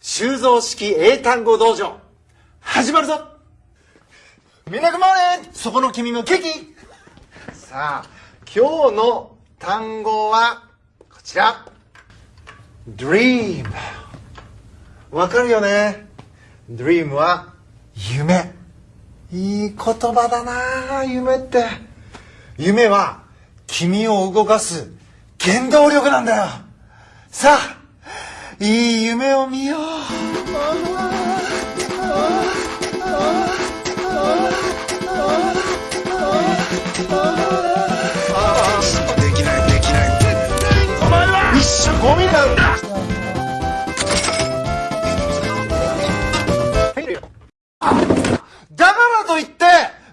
修造式英単語道場。始まるぞ！みんなグモーネそこの君のケーキ！さあ今日の単語はこちら。Dream わかるよね？Dream は夢。いい言葉だな夢って。夢は君を動かす原動力なんだよ。さあいい夢を見よう。できないできない。お前は一種ゴミなんだ。だからといって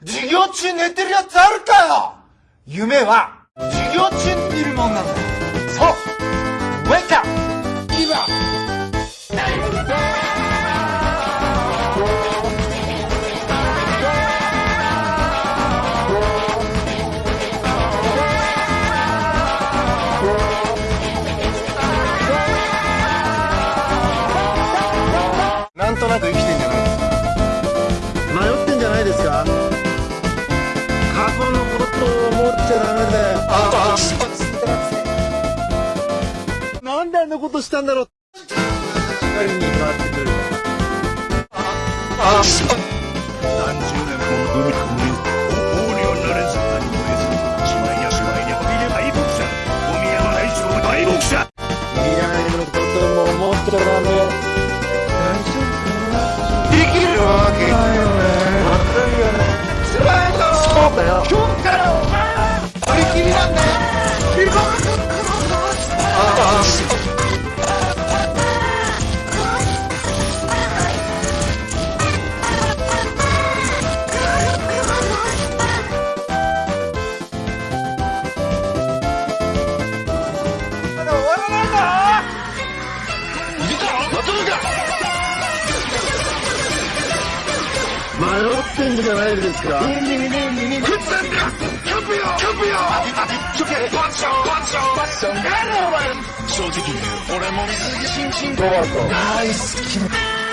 授業中寝てるやつあるかよ。夢は授業中に見るもんなんだ。よそう。なんとなく生きてんじゃない？ですか迷ってんじゃないですか？過去のことを思っちゃダメだよあなんであんなことしたんだろう？光にってくる。あ何迷ってんじゃないですか正直俺も水着新進大好き